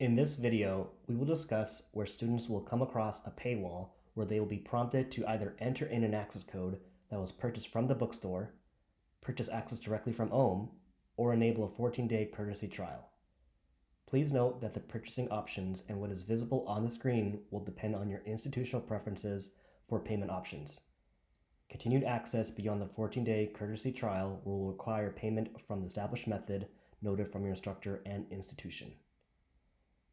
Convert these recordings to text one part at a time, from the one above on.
In this video, we will discuss where students will come across a paywall where they will be prompted to either enter in an access code that was purchased from the bookstore, purchase access directly from OHM, or enable a 14-day courtesy trial. Please note that the purchasing options and what is visible on the screen will depend on your institutional preferences for payment options. Continued access beyond the 14-day courtesy trial will require payment from the established method noted from your instructor and institution.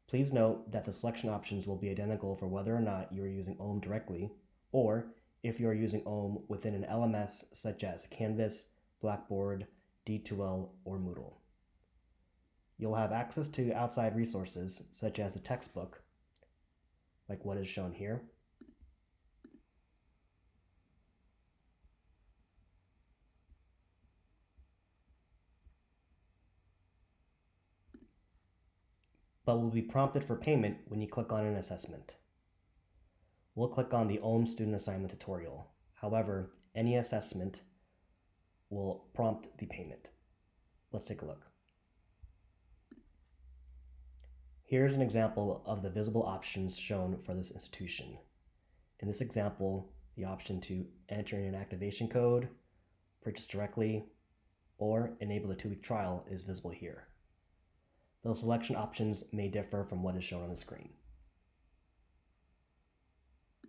Please note that the selection options will be identical for whether or not you are using OHM directly, or if you are using OHM within an LMS such as Canvas, Blackboard, D2L, or Moodle. You'll have access to outside resources such as a textbook, like what is shown here, but will be prompted for payment when you click on an assessment. We'll click on the OHM student assignment tutorial. However, any assessment will prompt the payment. Let's take a look. Here's an example of the visible options shown for this institution. In this example, the option to enter in an activation code, purchase directly, or enable a two-week trial is visible here. Those selection options may differ from what is shown on the screen.